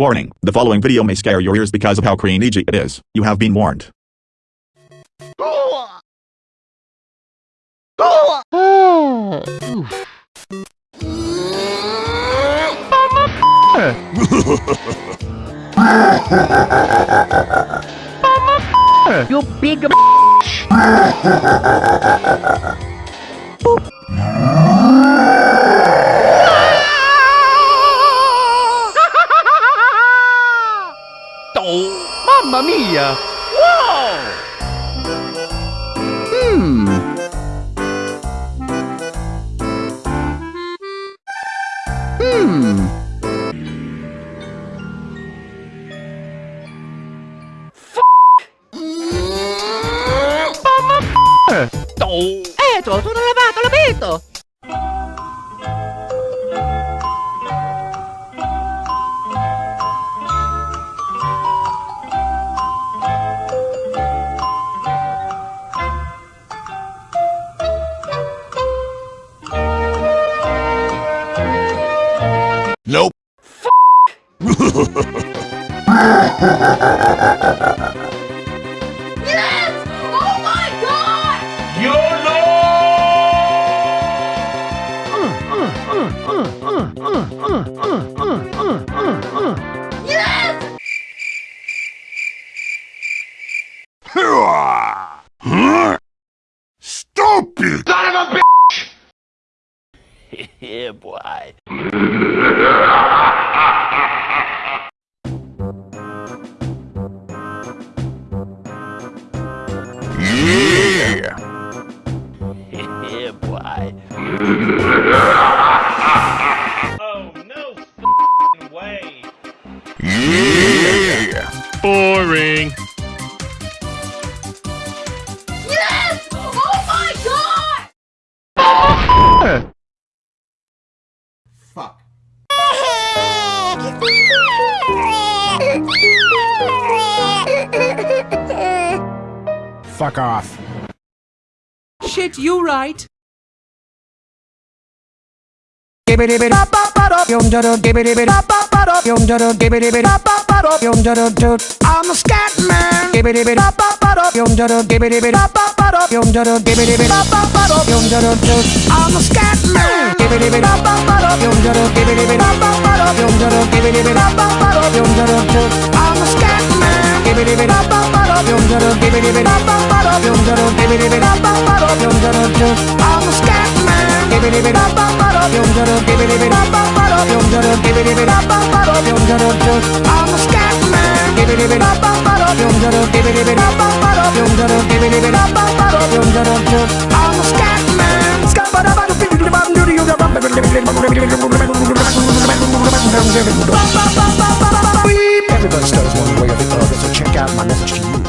Warning, the following video may scare your ears because of how cringy it is. You have been warned. you big bitch! Oh. Mamma mia! Wow! Mmm! Mmm! Mamma mia! Oh! Eh, tu, tu non lavato, l'ho detto! yes! Oh my god! YOLO! Yes! Huh? Stupid! Son of a bitch! yeah, boy. why. oh, no way. Boring. Yes! Oh my god! Fuck. Fuck off. Shit, you right gibbity bit up up yum da da gibbity bit up up yum da da gibbity bit up up yum da da toot I'm a scat man gibbity bit up up yum da da gibbity bit up up yum da da gibbity bit up up yum da da toot I'm a scat man gibbity bit up up yum da da gibbity bit up up yum da da gibbity bit up up yum da da toot I'm a scat man gibbity bit up up yum da da gibbity bit up up yum da da gibbity bit up up yum da da toot I'm a scat man gibbity bit up up Everybody stutters one way or the other, so check out my message to you.